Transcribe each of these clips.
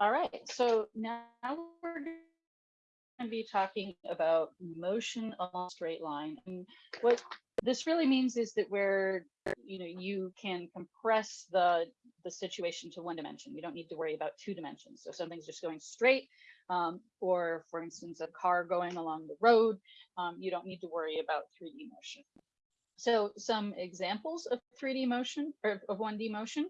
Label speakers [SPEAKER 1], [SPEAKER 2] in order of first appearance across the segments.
[SPEAKER 1] All right, so now we're going to be talking about motion along a straight line. And what this really means is that where you know you can compress the the situation to one dimension. You don't need to worry about two dimensions. So something's just going straight, um, or for instance, a car going along the road. Um, you don't need to worry about 3D motion. So some examples of 3D motion or of 1D motion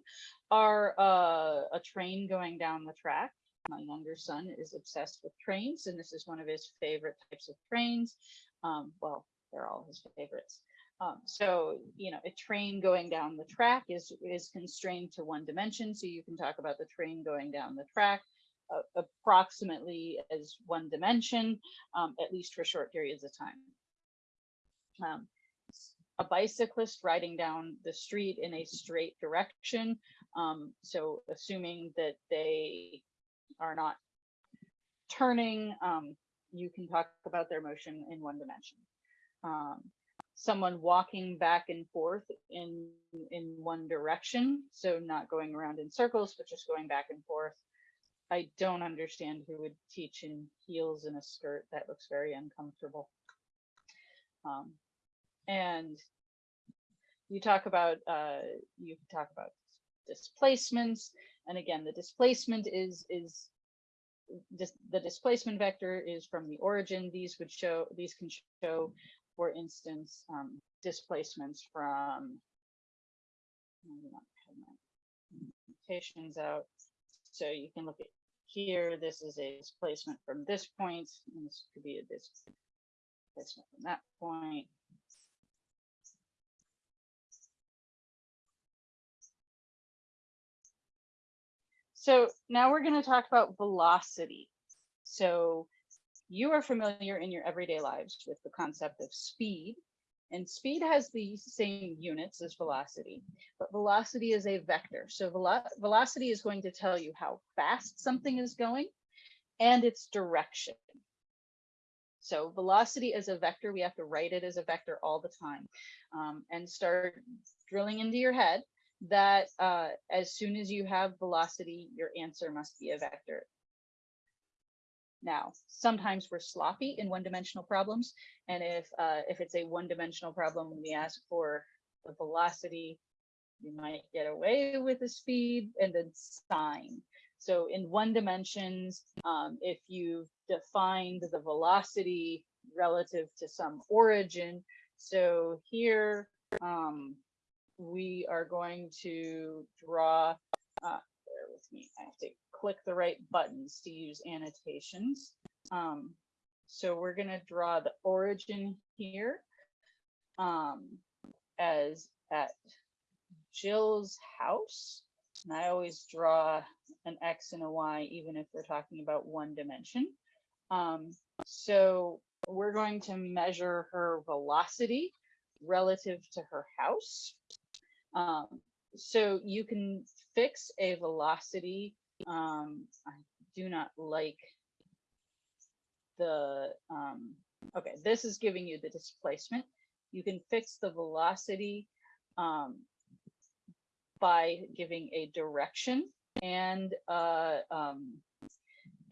[SPEAKER 1] are uh, a train going down the track. My younger son is obsessed with trains, and this is one of his favorite types of trains. Um, well, they're all his favorites. Um, so, you know, a train going down the track is, is constrained to one dimension. So you can talk about the train going down the track uh, approximately as one dimension, um, at least for short periods of time. Um, a bicyclist riding down the street in a straight direction. Um, so assuming that they are not turning, um, you can talk about their motion in one dimension. Um, someone walking back and forth in in one direction so not going around in circles but just going back and forth i don't understand who would teach in heels and a skirt that looks very uncomfortable um, and you talk about uh, you talk about displacements and again the displacement is is the displacement vector is from the origin these would show these can show for instance, um, displacements from mutations out. So you can look at here, this is a displacement from this point, and this could be a displacement from that point. So now we're going to talk about velocity. So you are familiar in your everyday lives with the concept of speed. And speed has the same units as velocity, but velocity is a vector. So velo velocity is going to tell you how fast something is going and its direction. So velocity is a vector, we have to write it as a vector all the time um, and start drilling into your head that uh, as soon as you have velocity, your answer must be a vector. Now, sometimes we're sloppy in one-dimensional problems, and if uh, if it's a one-dimensional problem, we ask for the velocity, you might get away with the speed and then sign. So in one dimensions, um, if you've defined the velocity relative to some origin, so here um, we are going to draw, uh, bear with me, I have to click the right buttons to use annotations. Um, so we're going to draw the origin here um, as at Jill's house. And I always draw an X and a Y, even if we're talking about one dimension. Um, so we're going to measure her velocity relative to her house. Um, so you can fix a velocity um, I do not like the, um, okay, this is giving you the displacement. You can fix the velocity um, by giving a direction and uh, um,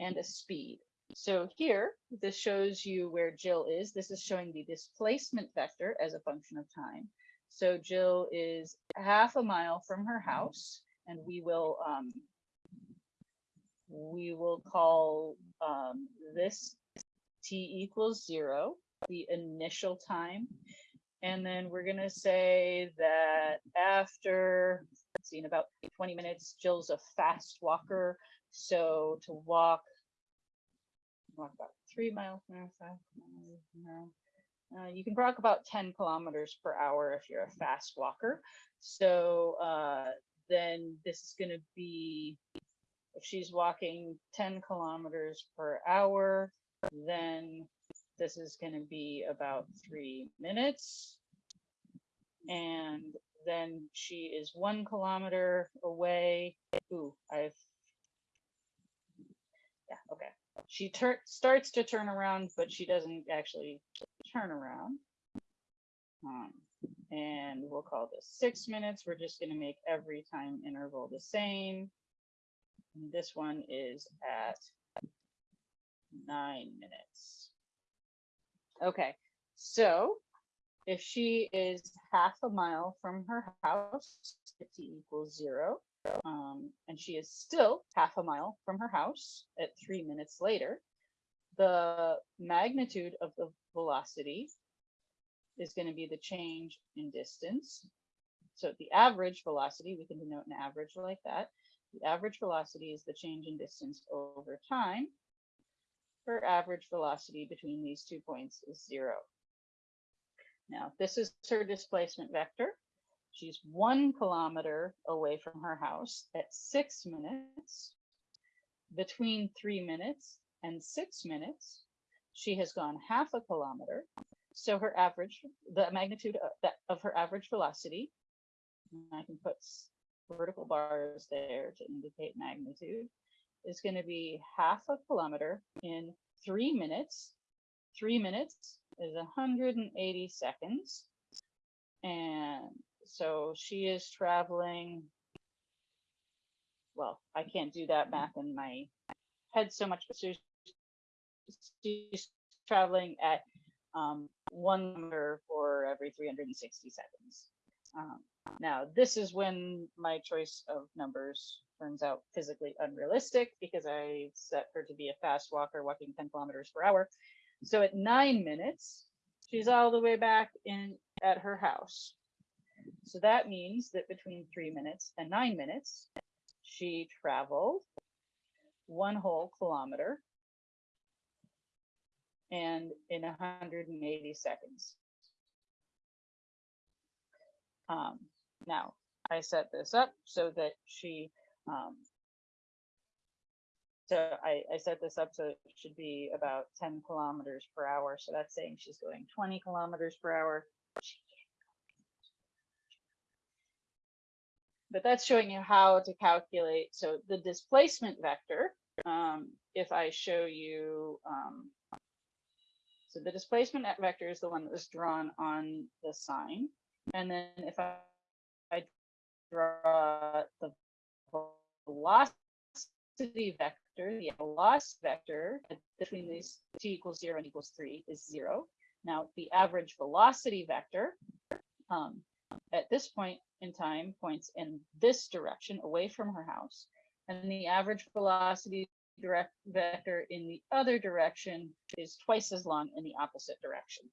[SPEAKER 1] and a speed. So here, this shows you where Jill is. This is showing the displacement vector as a function of time. So Jill is half a mile from her house, and we will um, we will call um, this t equals zero, the initial time. And then we're gonna say that after, let's see, in about 20 minutes, Jill's a fast walker. So to walk, walk about three miles hour, five miles an hour. Uh, you can walk about 10 kilometers per hour if you're a fast walker. So uh, then this is going to be if she's walking 10 kilometers per hour, then this is going to be about three minutes. And then she is one kilometer away. Ooh, I've, yeah, okay. She starts to turn around, but she doesn't actually turn around. Um, and we'll call this six minutes. We're just going to make every time interval the same And this one is at nine minutes. Okay, so if she is half a mile from her house, t equals zero, um, and she is still half a mile from her house at three minutes later, the magnitude of the velocity is going to be the change in distance. So the average velocity, we can denote an average like that. The average velocity is the change in distance over time. Her average velocity between these two points is zero. Now, this is her displacement vector. She's one kilometer away from her house at six minutes. Between three minutes and six minutes, she has gone half a kilometer. So her average, the magnitude of, that, of her average velocity, I can put vertical bars there to indicate magnitude, is going to be half a kilometer in three minutes. Three minutes is 180 seconds. And so she is traveling, well, I can't do that math in my head so much, but she's, traveling at um, one kilometer for every 360 seconds. Um, now, this is when my choice of numbers turns out physically unrealistic because I set her to be a fast walker walking 10 kilometers per hour. So at nine minutes, she's all the way back in at her house. So that means that between three minutes and nine minutes, she traveled one whole kilometer and in 180 seconds. Um, now, I set this up so that she, um, so I, I set this up so it should be about 10 kilometers per hour. So that's saying she's going 20 kilometers per hour. But that's showing you how to calculate. So the displacement vector, um, if I show you, um, so the displacement vector is the one that was drawn on the sign. And then if I, I draw the velocity vector, the velocity vector between these t equals zero and equals three is zero. Now the average velocity vector um, at this point in time points in this direction away from her house. And the average velocity direct vector in the other direction is twice as long in the opposite direction.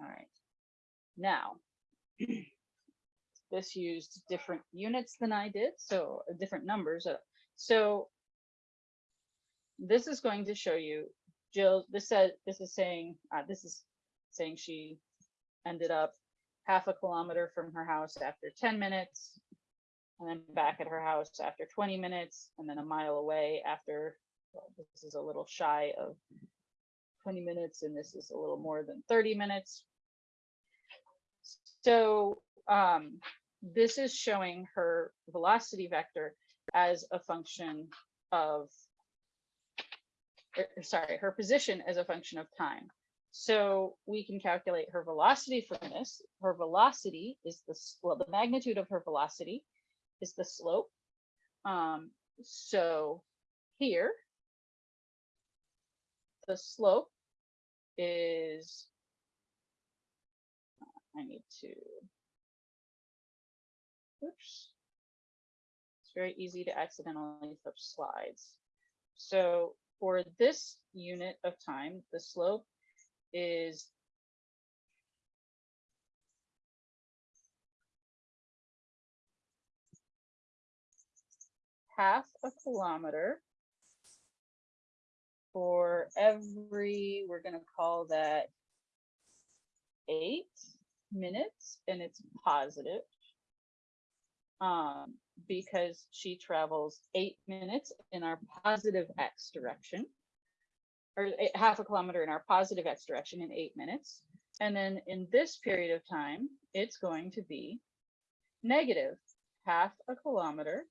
[SPEAKER 1] All right. Now, this used different units than I did, so uh, different numbers. Uh, so this is going to show you, Jill, this said, this is saying, uh, this is saying she ended up half a kilometer from her house after 10 minutes, and then back at her house after 20 minutes, and then a mile away after, well, this is a little shy of 20 minutes, and this is a little more than 30 minutes. So um, this is showing her velocity vector as a function of, er, sorry, her position as a function of time. So we can calculate her velocity from this. Her velocity is the, well, the magnitude of her velocity is the slope. Um, so here, the slope is, I need to, oops. It's very easy to accidentally flip slides. So for this unit of time, the slope is half a kilometer for every, we're going to call that eight minutes and it's positive. Um, because she travels eight minutes in our positive x direction or half a kilometer in our positive x direction in eight minutes. And then in this period of time, it's going to be negative half a kilometer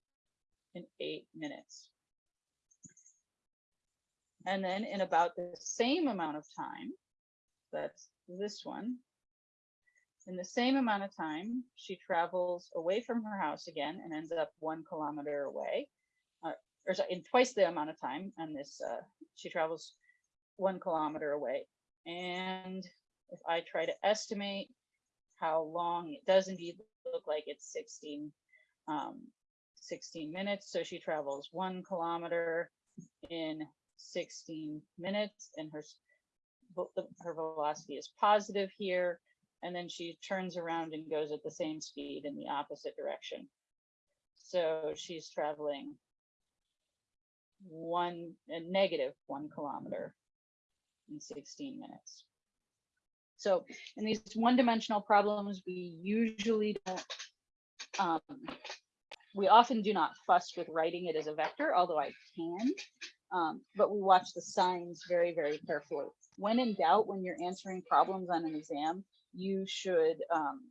[SPEAKER 1] in eight minutes. And then in about the same amount of time, that's this one. In the same amount of time, she travels away from her house again and ends up one kilometer away. Uh, or sorry, in twice the amount of time, and this uh, she travels one kilometer away. And if I try to estimate how long it does indeed look like it's 16, um, 16 minutes. So she travels one kilometer in 16 minutes and her, her velocity is positive here. And then she turns around and goes at the same speed in the opposite direction. So she's traveling one, a negative one kilometer in 16 minutes. So in these one-dimensional problems, we usually don't, um, we often do not fuss with writing it as a vector, although I can. Um, but we watch the signs very, very carefully. When in doubt, when you're answering problems on an exam, you should um,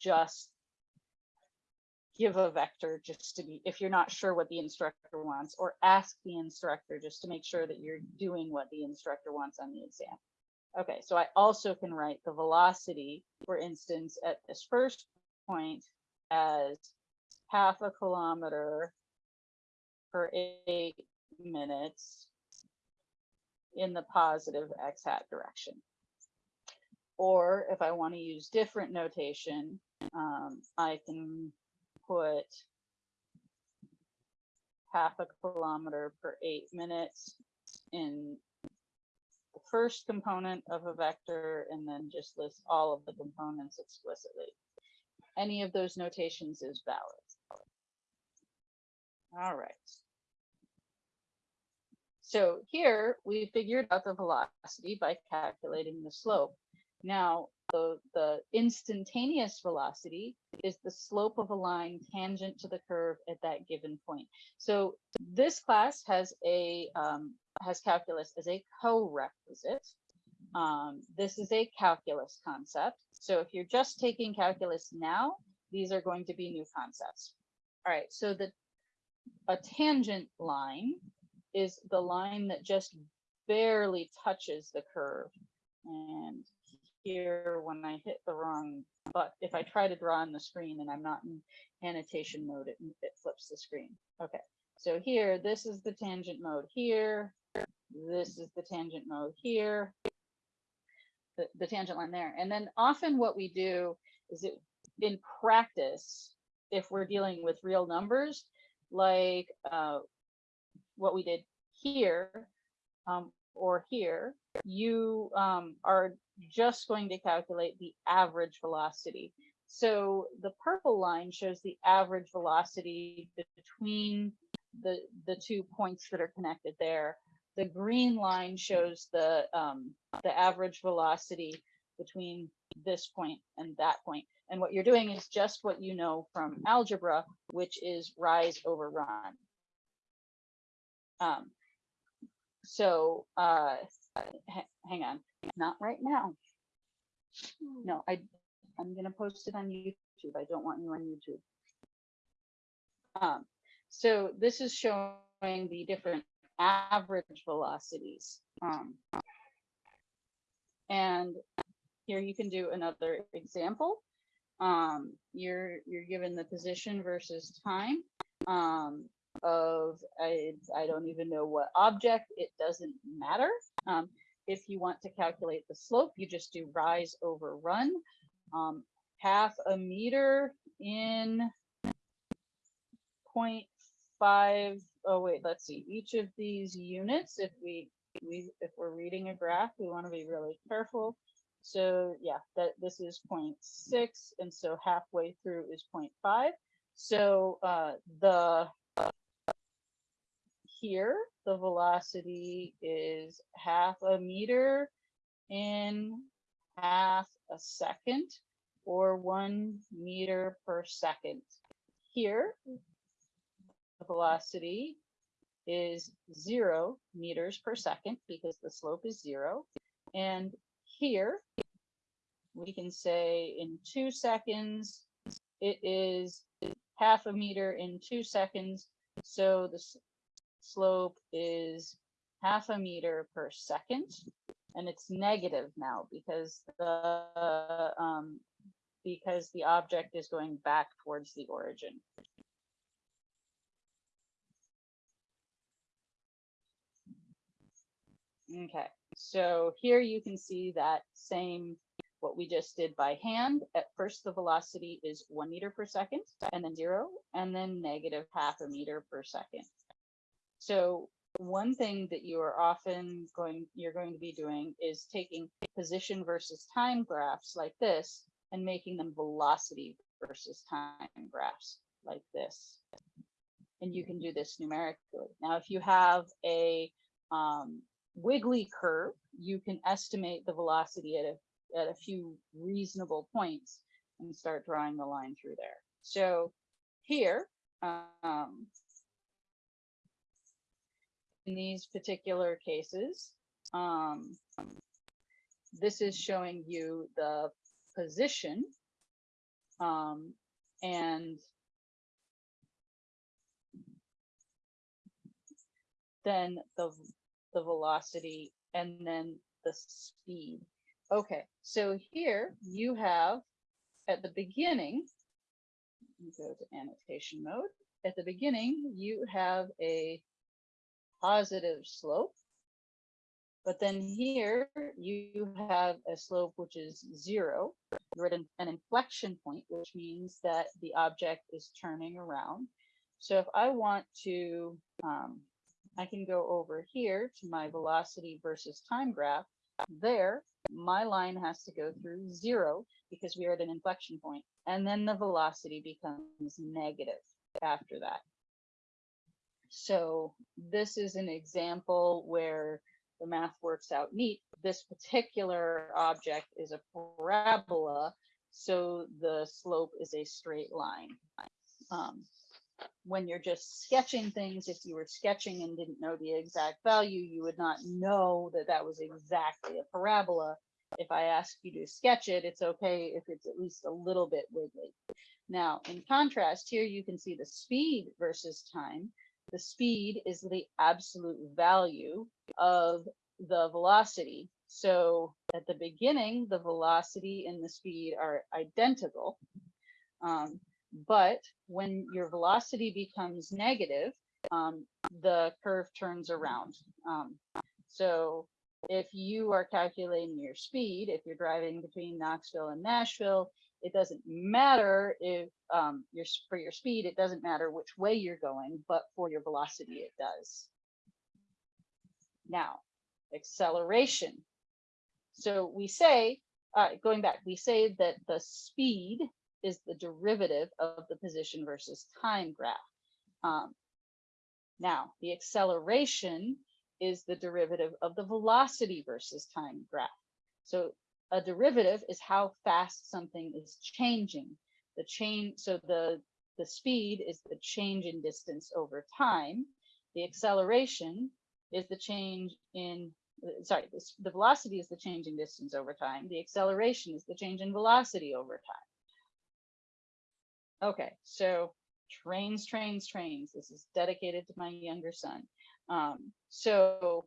[SPEAKER 1] just give a vector just to be, if you're not sure what the instructor wants, or ask the instructor just to make sure that you're doing what the instructor wants on the exam. Okay, so I also can write the velocity, for instance, at this first point as half a kilometer per eight minutes in the positive x hat direction. Or if I want to use different notation, um, I can put half a kilometer per eight minutes in the first component of a vector and then just list all of the components explicitly. Any of those notations is valid. All right. So here we figured out the velocity by calculating the slope. Now, the, the instantaneous velocity is the slope of a line tangent to the curve at that given point. So this class has a um, has calculus as a co-requisite. Um, this is a calculus concept. So if you're just taking calculus now, these are going to be new concepts. All right, so the a tangent line is the line that just barely touches the curve. And here, when I hit the wrong, but if I try to draw on the screen and I'm not in annotation mode, it, it flips the screen. Okay, so here, this is the tangent mode here. This is the tangent mode here. The, the tangent line there. And then often what we do is it in practice, if we're dealing with real numbers, like uh, what we did here um, or here, you um, are just going to calculate the average velocity. So the purple line shows the average velocity between the, the two points that are connected there. The green line shows the, um, the average velocity between this point and that point. And what you're doing is just what you know from algebra, which is rise over run. Um, so uh, ha- hang on, not right now. No, I, I'm gonna post it on YouTube. I don't want you on YouTube. Um, so this is showing the different average velocities. Um, and here you can do another example. Um, you're you're given the position versus time um, of I I don't even know what object. It doesn't matter. Um, if you want to calculate the slope, you just do rise over run. Um, half a meter in 0.5. Oh wait, let's see. Each of these units, if we we if we're reading a graph, we want to be really careful. So yeah, that this is 0.6, and so halfway through is 0.5. So uh, the here the velocity is half a meter in half a second, or one meter per second. Here, the velocity is zero meters per second because the slope is zero. And here, we can say in two seconds, it is half a meter in two seconds. So the slope is half a meter per second. and it's negative now because the um, because the object is going back towards the origin. Okay, so here you can see that same, what we just did by hand. At first, the velocity is one meter per second, and then zero, and then negative half a meter per second. So one thing that you are often going, you're going to be doing is taking position versus time graphs like this and making them velocity versus time graphs like this. And you can do this numerically. Now, if you have a um, wiggly curve, you can estimate the velocity at a, at a few reasonable points and start drawing the line through there. So here, um, in these particular cases, um, this is showing you the position um, and then the the velocity and then the speed. Okay, so here you have at the beginning, go to annotation mode. At the beginning, you have a positive slope. But then here you have a slope which is zero. You're at an, an inflection point, which means that the object is turning around. So if I want to, um, I can go over here to my velocity versus time graph. There, my line has to go through zero because we are at an inflection point, and then the velocity becomes negative after that. So this is an example where the math works out neat. This particular object is a parabola, so the slope is a straight line. Um, when you're just sketching things, if you were sketching and didn't know the exact value, you would not know that that was exactly a parabola. If I ask you to sketch it, it's okay if it's at least a little bit wiggly. Now, in contrast, here you can see the speed versus time. The speed is the absolute value of the velocity. So at the beginning, the velocity and the speed are identical. Um, but when your velocity becomes negative, um, the curve turns around. Um, so if you are calculating your speed, if you're driving between Knoxville and Nashville, it doesn't matter if um, you're for your speed, it doesn't matter which way you're going, but for your velocity, it does. Now, acceleration. So we say, uh, going back, we say that the speed is the derivative of the position versus time graph. Um, now, the acceleration is the derivative of the velocity versus time graph. So a derivative is how fast something is changing. The change, so the, the speed is the change in distance over time. The acceleration is the change in, sorry, the, the velocity is the change in distance over time. The acceleration is the change in velocity over time. Okay, so trains, trains, trains. This is dedicated to my younger son. Um, so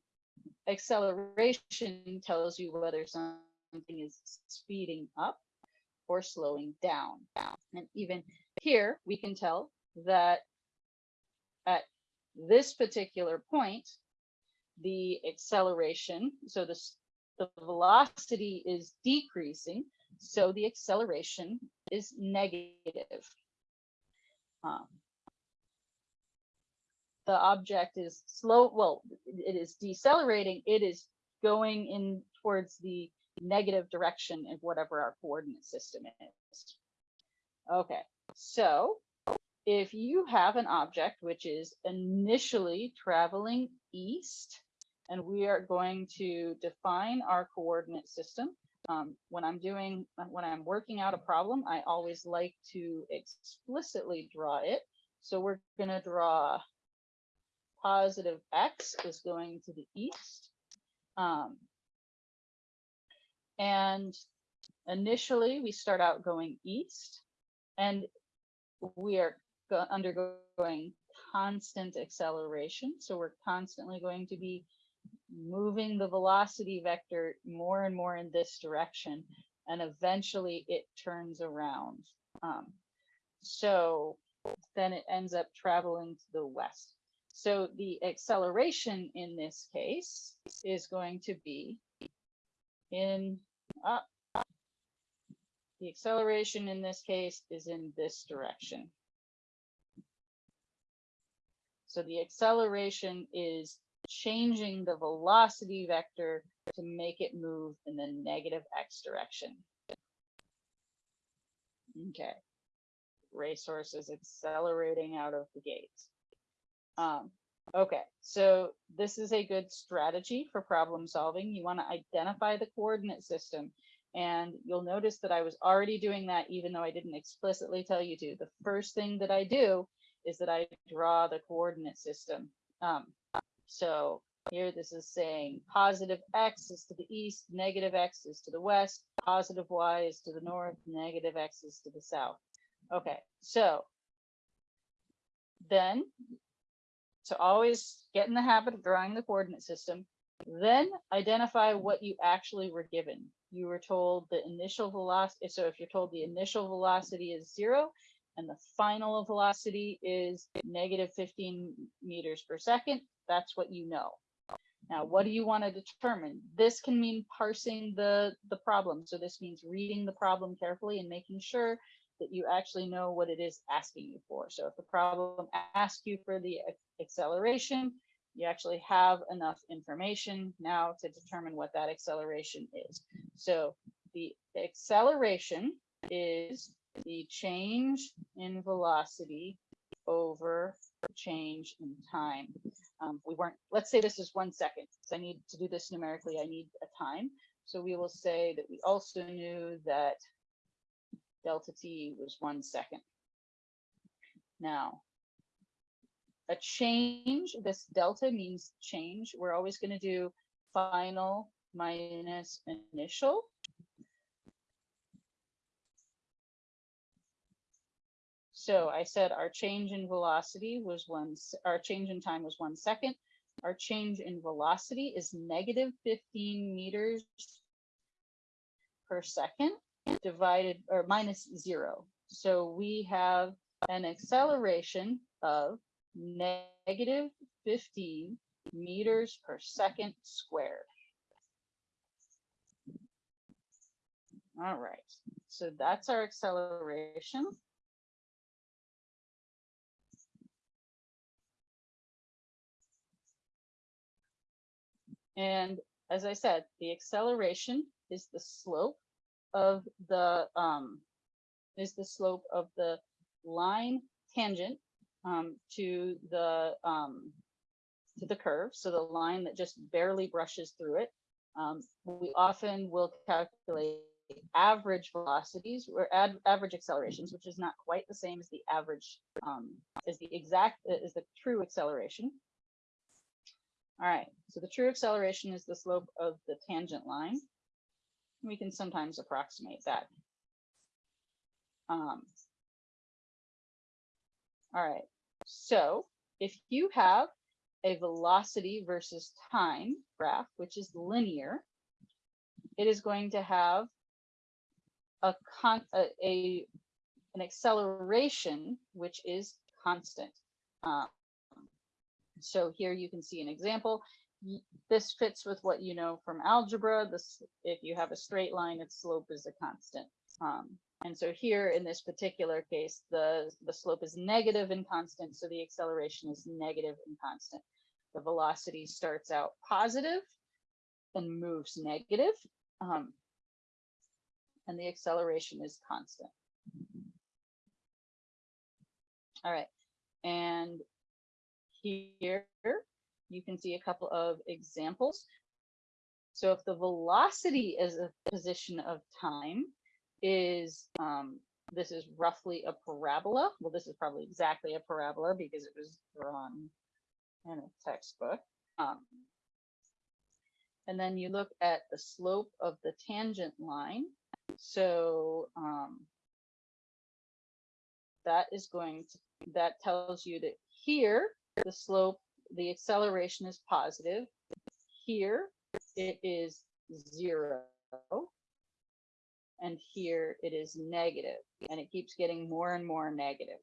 [SPEAKER 1] acceleration tells you whether something is speeding up or slowing down. And even here, we can tell that at this particular point, the acceleration, so the, the velocity is decreasing, so the acceleration is negative. Um, the object is slow, well, it is decelerating, it is going in towards the negative direction of whatever our coordinate system is. Okay, so if you have an object which is initially traveling east, and we are going to define our coordinate system. Um, when I'm doing, when I'm working out a problem, I always like to explicitly draw it. So we're going to draw positive x is going to the east. Um, and initially we start out going east and we are undergoing constant acceleration. So we're constantly going to be moving the velocity vector more and more in this direction, and eventually it turns around. Um, so then it ends up traveling to the west. So the acceleration in this case is going to be in up. The acceleration in this case is in this direction. So the acceleration is changing the velocity vector to make it move in the negative x direction. Okay. Racehorse is accelerating out of the gates. Um, okay, so this is a good strategy for problem solving. You want to identify the coordinate system. And you'll notice that I was already doing that even though I didn't explicitly tell you to. The first thing that I do is that I draw the coordinate system. Um, so here this is saying positive x is to the east, negative x is to the west, positive y is to the north, negative x is to the south. Okay, so then to always get in the habit of drawing the coordinate system, then identify what you actually were given. You were told the initial velocity. So if you're told the initial velocity is zero and the final velocity is negative 15 meters per second, that's what you know. Now, what do you want to determine? This can mean parsing the, the problem. So this means reading the problem carefully and making sure that you actually know what it is asking you for. So if the problem asks you for the acceleration, you actually have enough information now to determine what that acceleration is. So the acceleration is the change in velocity over change in time. Um, we weren't, let's say this is one second. So I need to do this numerically, I need a time. So we will say that we also knew that delta t was one second. Now, a change, this delta means change. We're always going to do final minus initial. So I said our change in velocity was one, our change in time was one second. Our change in velocity is negative 15 meters per second divided or minus zero. So we have an acceleration of negative 15 meters per second squared. All right, so that's our acceleration. And as I said, the acceleration is the slope of the um, is the slope of the line tangent um, to the um, to the curve, so the line that just barely brushes through it. Um, we often will calculate average velocities or ad, average accelerations, which is not quite the same as the average, um, is the exact, is the true acceleration. All right, so the true acceleration is the slope of the tangent line. We can sometimes approximate that. Um, all right, so if you have a velocity versus time graph, which is linear, it is going to have a, con a, a an acceleration which is constant. Um, so here you can see an example. This fits with what you know from algebra. This, if you have a straight line, its slope is a constant. Um, and so here in this particular case, the, the slope is negative and constant, so the acceleration is negative and constant. The velocity starts out positive and moves negative, um, and the acceleration is constant. All right, and here you can see a couple of examples. So if the velocity is a position of time is, um, this is roughly a parabola. Well, this is probably exactly a parabola because it was drawn in a textbook. Um, and then you look at the slope of the tangent line. So um, that is going to, that tells you that here, the slope, the acceleration is positive. here it is zero. And here it is negative, and it keeps getting more and more negative.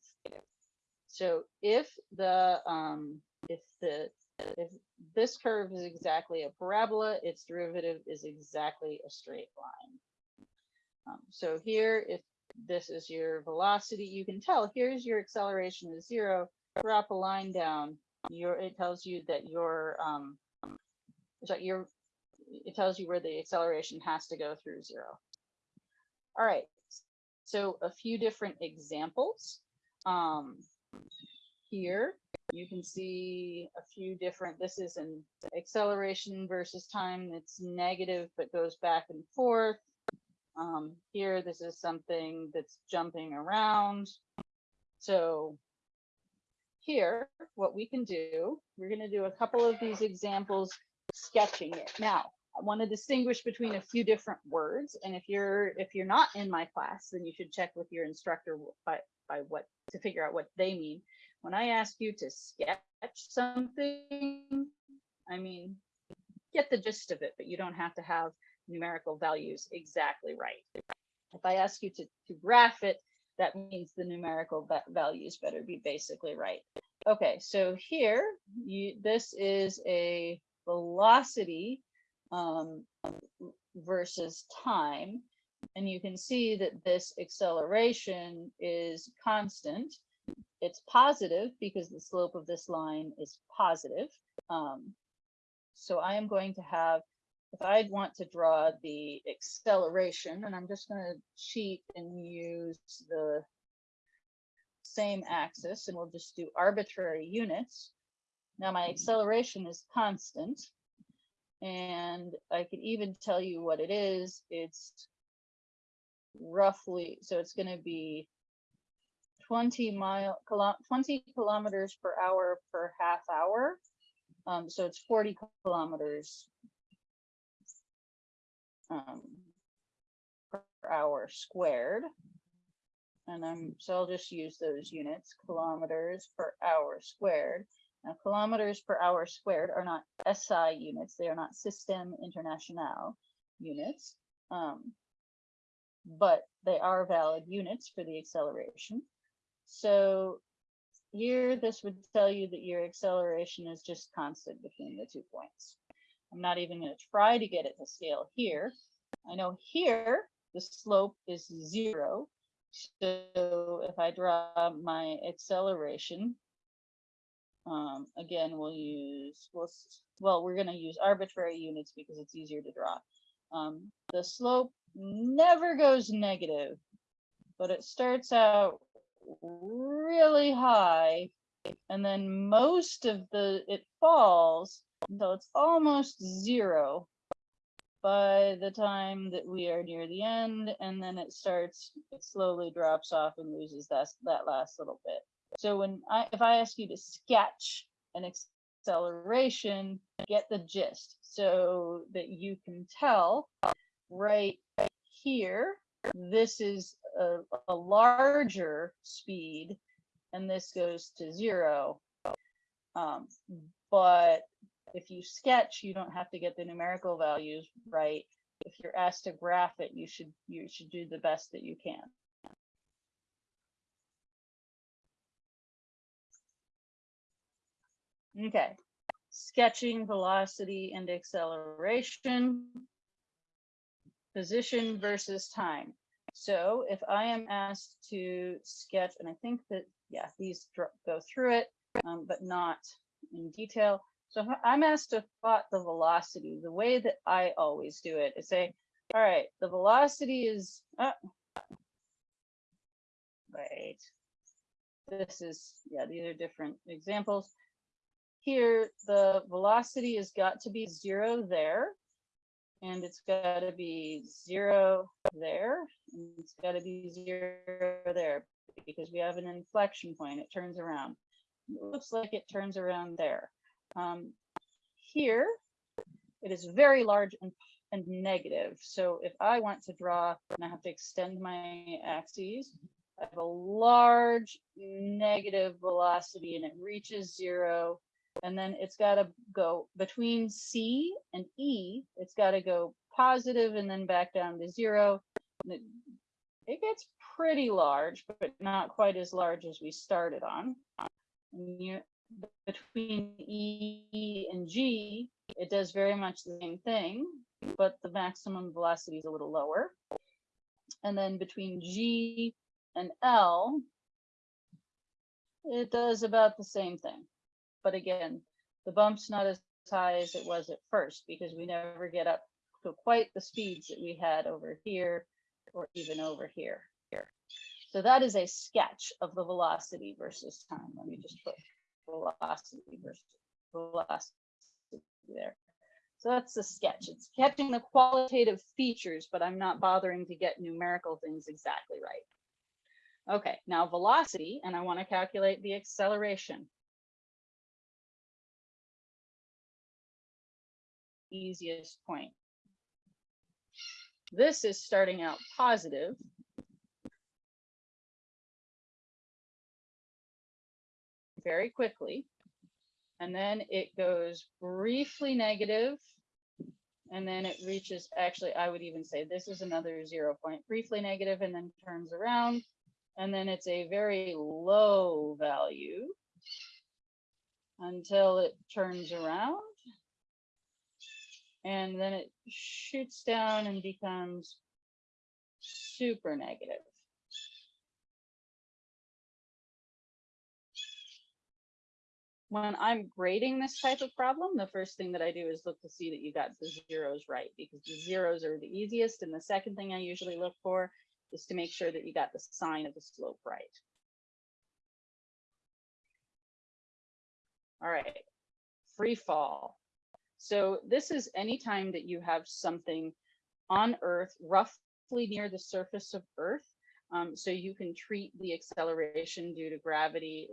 [SPEAKER 1] So if the, um, if the, if this curve is exactly a parabola, its derivative is exactly a straight line. Um, so here, if this is your velocity, you can tell here's your acceleration is zero, drop a line down, your, it tells you that your, um, so your, it tells you where the acceleration has to go through zero. All right, so a few different examples. Um, here you can see a few different, this is an acceleration versus time that's negative but goes back and forth. Um, here, this is something that's jumping around. So here, what we can do, we're going to do a couple of these examples sketching it. Now, I want to distinguish between a few different words. And if you're if you're not in my class, then you should check with your instructor by, by what to figure out what they mean. When I ask you to sketch something, I mean, get the gist of it, but you don't have to have numerical values exactly right. If I ask you to, to graph it, that means the numerical values better be basically right. Okay, so here, you, this is a velocity um, versus time. And you can see that this acceleration is constant. It's positive because the slope of this line is positive. Um, so I am going to have if I'd want to draw the acceleration, and I'm just going to cheat and use the same axis, and we'll just do arbitrary units. Now my acceleration is constant, and I can even tell you what it is. It's roughly, so it's going to be 20 mile, 20 kilometers per hour per half hour. Um, so it's 40 kilometers um, per hour squared. And I'm, so I'll just use those units, kilometers per hour squared. Now, kilometers per hour squared are not SI units. They are not System International units, um, but they are valid units for the acceleration. So here, this would tell you that your acceleration is just constant between the two points. I'm not even going to try to get it to scale here. I know here the slope is zero. So if I draw my acceleration, um, again, we'll use, we'll, well, we're going to use arbitrary units because it's easier to draw. Um, the slope never goes negative, but it starts out really high and then most of the, it falls until it's almost zero by the time that we are near the end and then it starts it slowly drops off and loses that that last little bit so when i if i ask you to sketch an acceleration get the gist so that you can tell right here this is a, a larger speed and this goes to zero um, but if you sketch, you don't have to get the numerical values right. If you're asked to graph it, you should you should do the best that you can. Okay, sketching velocity and acceleration, position versus time. So if I am asked to sketch, and I think that, yeah, these go through it, um, but not in detail. So I'm asked to plot the velocity, the way that I always do it is say, all right, the velocity is, wait, this is, yeah, these are different examples. Here, the velocity has got to be zero there, and it's got to be zero there, and it's got to be zero there, because we have an inflection point, it turns around. It looks like it turns around there. Um, here, it is very large and, and negative. So if I want to draw and I have to extend my axes, I have a large negative velocity and it reaches zero and then it's got to go between C and E. It's got to go positive and then back down to zero. It, gets pretty large, but not quite as large as we started on. Between E and G, it does very much the same thing, but the maximum velocity is a little lower. And then between G and L, it does about the same thing. But again, the bump's not as high as it was at first because we never get up to quite the speeds that we had over here or even over here. Here. So that is a sketch of the velocity versus time. Let me just put velocity versus velocity there. So that's the sketch. It's catching the qualitative features, but I'm not bothering to get numerical things exactly right. Okay, now velocity, and I want to calculate the acceleration. Easiest point. This is starting out positive. Very quickly. And then it goes briefly negative, And then it reaches, actually, I would even say this is another zero point, briefly negative, and then turns around. And then it's a very low value until it turns around. And then it shoots down and becomes super negative. When I'm grading this type of problem, the first thing that I do is look to see that you got the zeros right because the zeros are the easiest. And the second thing I usually look for is to make sure that you got the sign of the slope right. All right, free fall. So this is any time that you have something on Earth roughly near the surface of Earth. Um, so you can treat the acceleration due to gravity.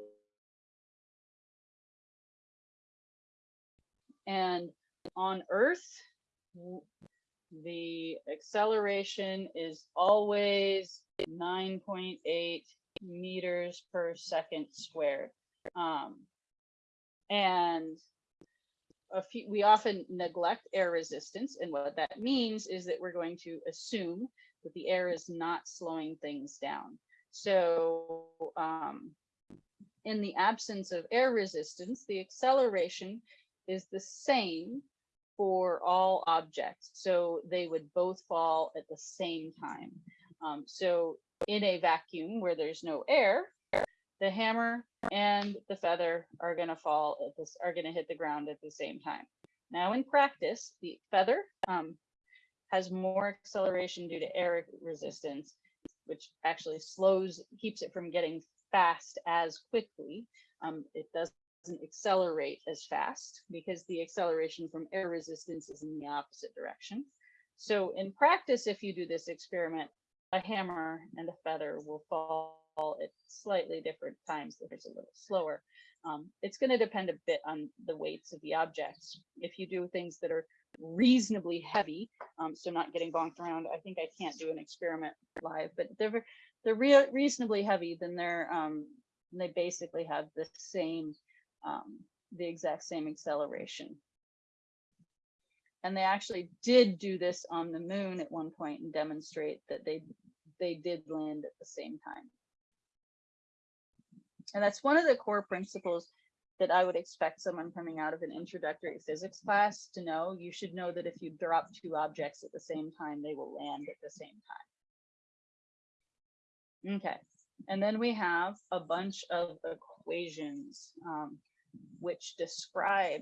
[SPEAKER 1] And on Earth, the acceleration is always 9.8 meters per second squared. Um, and a few, we often neglect air resistance. And what that means is that we're going to assume that the air is not slowing things down. So um, in the absence of air resistance, the acceleration is the same for all objects. So they would both fall at the same time. Um, so in a vacuum where there's no air, the hammer and the feather are going to fall at this are going to hit the ground at the same time. Now in practice, the feather um, has more acceleration due to air resistance, which actually slows, keeps it from getting fast as quickly. Um, it doesn't accelerate as fast because the acceleration from air resistance is in the opposite direction. So in practice, if you do this experiment, a hammer and a feather will fall at slightly different times. There's a little slower. Um, it's going to depend a bit on the weights of the objects. If you do things that are reasonably heavy, um, so not getting bonked around, I think I can't do an experiment live, but they're they're rea reasonably heavy, then they're um, they basically have the same um, the exact same acceleration. And they actually did do this on the moon at one point and demonstrate that they they did land at the same time. And that's one of the core principles that I would expect someone coming out of an introductory physics class to know. You should know that if you drop two objects at the same time, they will land at the same time. Okay, and then we have a bunch of equations um, which describe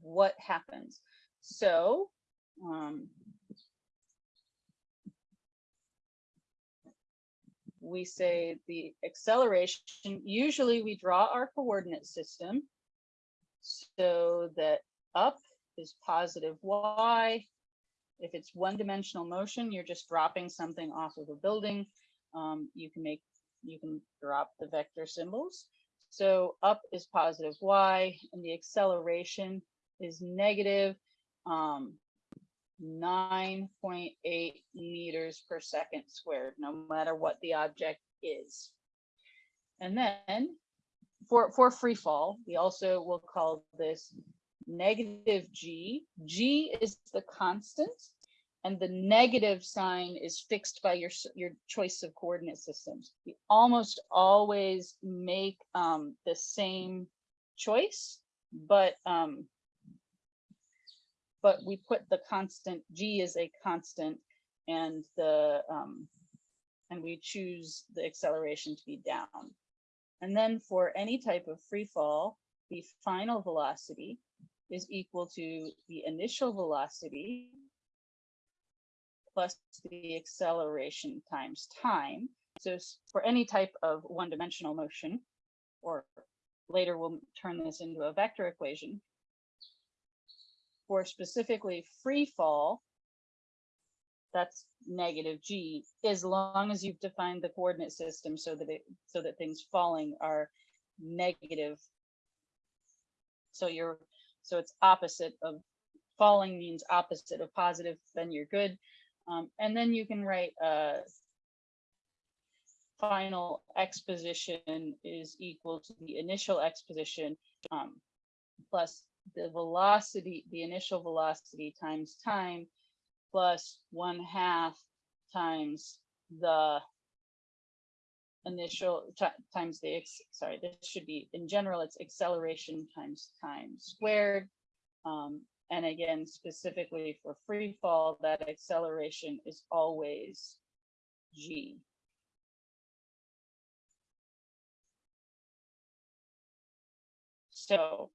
[SPEAKER 1] what happens. So um, we say the acceleration, usually we draw our coordinate system so that up is positive y. If it's one dimensional motion, you're just dropping something off of a building. Um, you can make, you can drop the vector symbols. So up is positive y and the acceleration is negative um, 9.8 meters per second squared, no matter what the object is. And then for, for free fall, we also will call this negative g. g is the constant and the negative sign is fixed by your, your choice of coordinate systems. We almost always make um, the same choice, but um, but we put the constant, g is a constant and the um, and we choose the acceleration to be down. And then for any type of free fall, the final velocity is equal to the initial velocity plus the acceleration times time. So for any type of one-dimensional motion, or later we'll turn this into a vector equation. For specifically free fall, that's negative g, as long as you've defined the coordinate system so that it, so that things falling are negative. So you're, so it's opposite of, falling means opposite of positive, then you're good. Um, and then you can write, uh, final x position is equal to the initial x position, um, plus the velocity, the initial velocity times time, plus one half times the initial times the, sorry, this should be, in general, it's acceleration times time squared. Um, and again, specifically for free fall, that acceleration is always g. So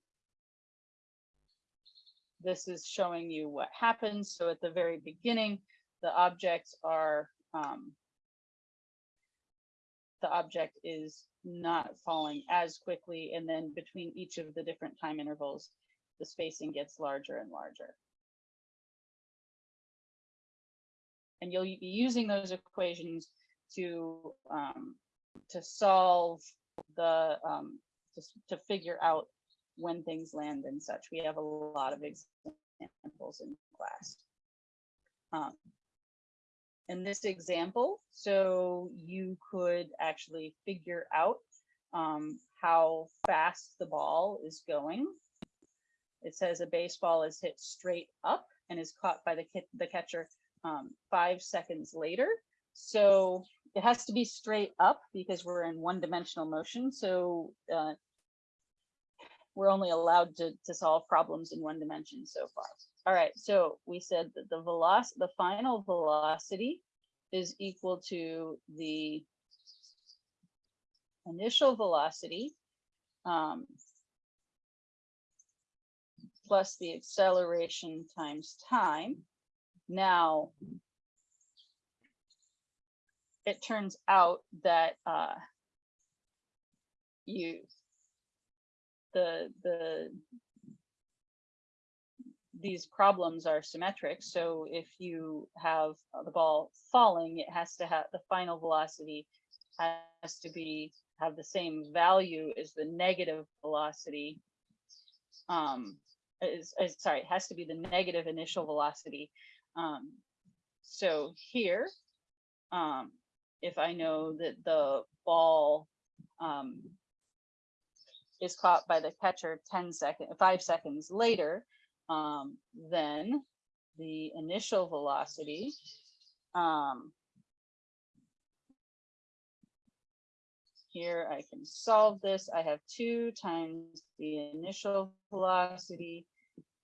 [SPEAKER 1] this is showing you what happens. So at the very beginning, the objects are, um, the object is not falling as quickly. And then between each of the different time intervals, the spacing gets larger and larger. And you'll be using those equations to, um, to solve the, um, to, to figure out when things land and such. We have a lot of examples in class. Um, in this example, so you could actually figure out um, how fast the ball is going. It says a baseball is hit straight up and is caught by the, the catcher um, five seconds later. So it has to be straight up because we're in one dimensional motion. So uh, we're only allowed to, to solve problems in one dimension so far. All right, so we said that the velocity, the final velocity is equal to the initial velocity um, plus the acceleration times time. Now, it turns out that uh, you the the these problems are symmetric. So if you have the ball falling, it has to have the final velocity has to be have the same value as the negative velocity. Um, is, is sorry, it has to be the negative initial velocity. Um, so here, um, if I know that the ball um, is caught by the catcher 10 seconds, five seconds later, um, then the initial velocity um, here I can solve this. I have two times the initial velocity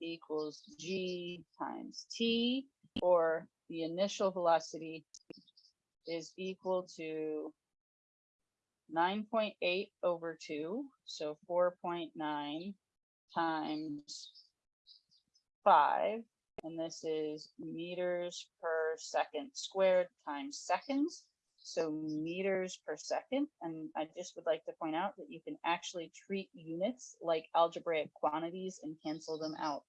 [SPEAKER 1] equals g times t, or the initial velocity is equal to 9.8 over 2, so 4.9 times 5, and this is meters per second squared times seconds, so meters per second. And I just would like to point out that you can actually treat units like algebraic quantities and cancel them out.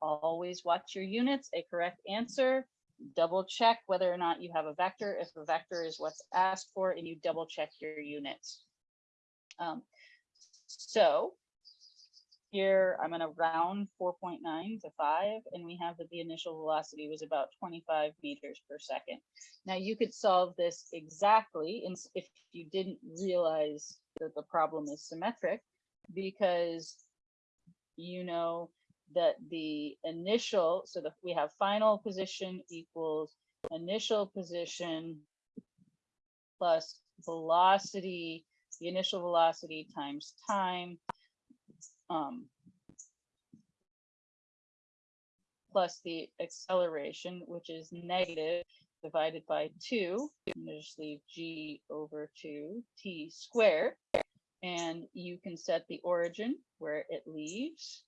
[SPEAKER 1] Always watch your units, a correct answer, double check whether or not you have a vector. If a vector is what's asked for, and you double check your units. Um, so here I'm gonna round four point nine to five, and we have that the initial velocity was about twenty-five meters per second. Now you could solve this exactly if you didn't realize that the problem is symmetric, because you know that the initial, so that we have final position equals initial position plus velocity, the initial velocity times time, um, plus the acceleration, which is negative divided by two, and just leave g over two t squared. And you can set the origin where it leaves.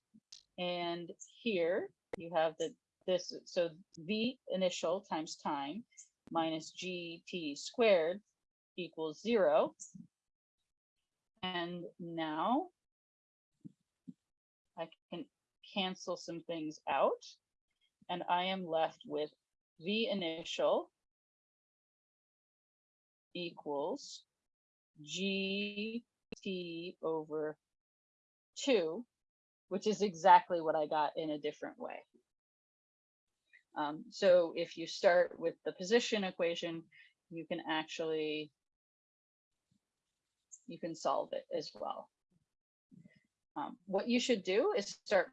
[SPEAKER 1] And here you have the this, so v initial times time minus gt squared equals zero. And now I can cancel some things out and I am left with V initial equals G T over two, which is exactly what I got in a different way. Um, so if you start with the position equation, you can actually, you can solve it as well. Um, what you should do is start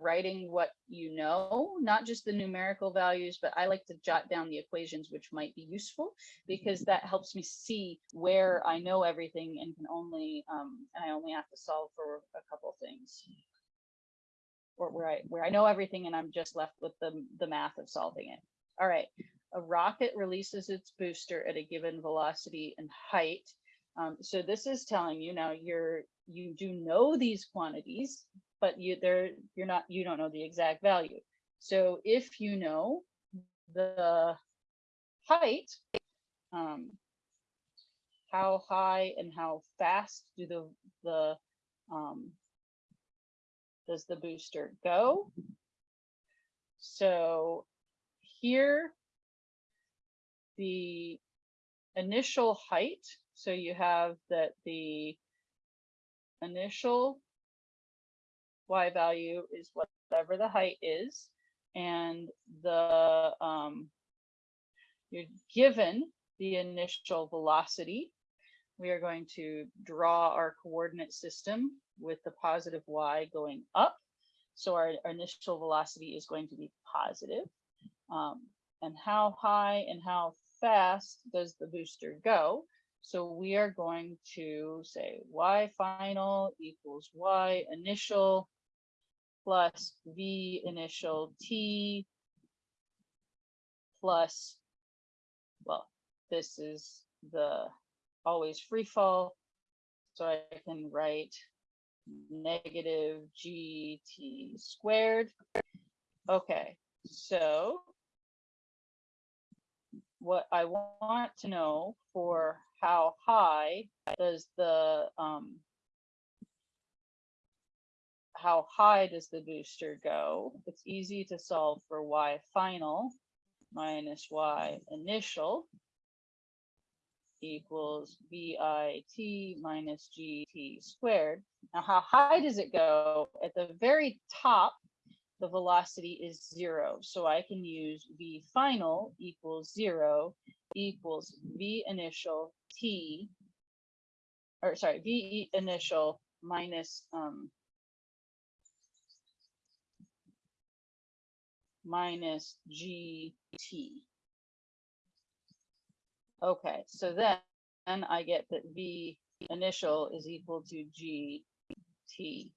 [SPEAKER 1] writing what you know, not just the numerical values, but I like to jot down the equations which might be useful because that helps me see where I know everything and can only, um, and I only have to solve for a couple things. Or where I, where I know everything and I'm just left with the, the math of solving it. All right, a rocket releases its booster at a given velocity and height. Um, so this is telling you now you're you do know these quantities, but you they're you're not you don't know the exact value. So if you know the height, um, how high and how fast do the the um, does the booster go? So here, the initial height, so you have that the initial y value is whatever the height is, and the um, you're given the initial velocity. We are going to draw our coordinate system with the positive y going up. So our, our initial velocity is going to be positive. Um, and how high and how fast does the booster go? So we are going to say y final equals y initial plus v initial t plus, well, this is the always free fall. So I can write negative gt squared. Okay, so what I want to know for how high does the um, how high does the booster go? It's easy to solve for y final minus y initial equals VIT minus GT squared. Now, how high does it go? At the very top, the velocity is zero. So I can use V final equals zero equals V initial T, or sorry, V initial minus um, minus GT. Okay, so then, then I get that V initial is equal to GT.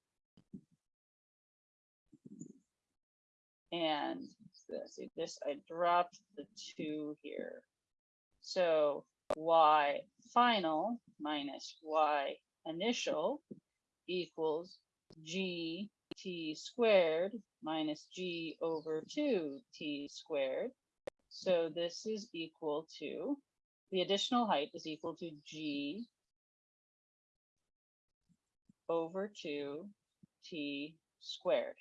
[SPEAKER 1] And let's see this, I dropped the two here. So Y final minus Y initial equals G T squared minus G over two T squared. So this is equal to, the additional height is equal to G over two T squared.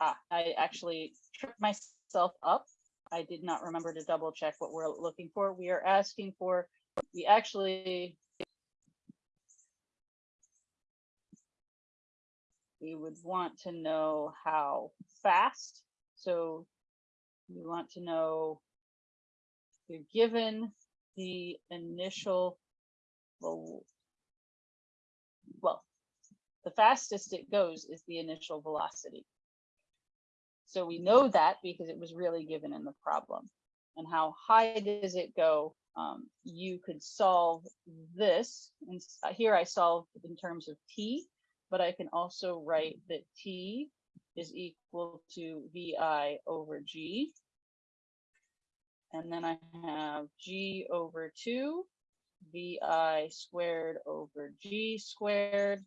[SPEAKER 1] Ah, I actually tripped myself up. I did not remember to double check what we're looking for. We are asking for, we actually we would want to know how fast. So we want to know you're given the initial well, the fastest it goes is the initial velocity. So we know that because it was really given in the problem. And how high does it go? Um, you could solve this. And here I solved in terms of t, but I can also write that t is equal to vi over g. And then I have g over 2 vi squared over g squared.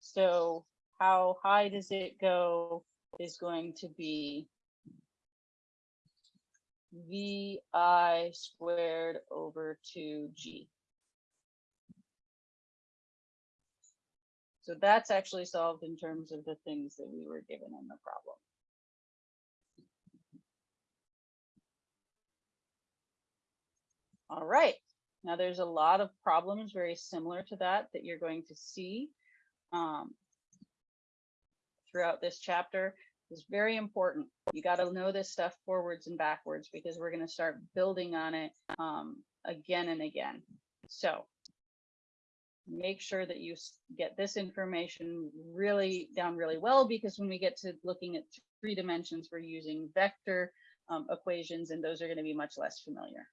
[SPEAKER 1] So how high does it go is going to be vi squared over 2g. So that's actually solved in terms of the things that we were given in the problem. All right, now there's a lot of problems very similar to that that you're going to see um, throughout this chapter. It's very important. You got to know this stuff forwards and backwards because we're going to start building on it um, again and again. So make sure that you get this information really down really well because when we get to looking at three dimensions, we're using vector um, equations and those are going to be much less familiar.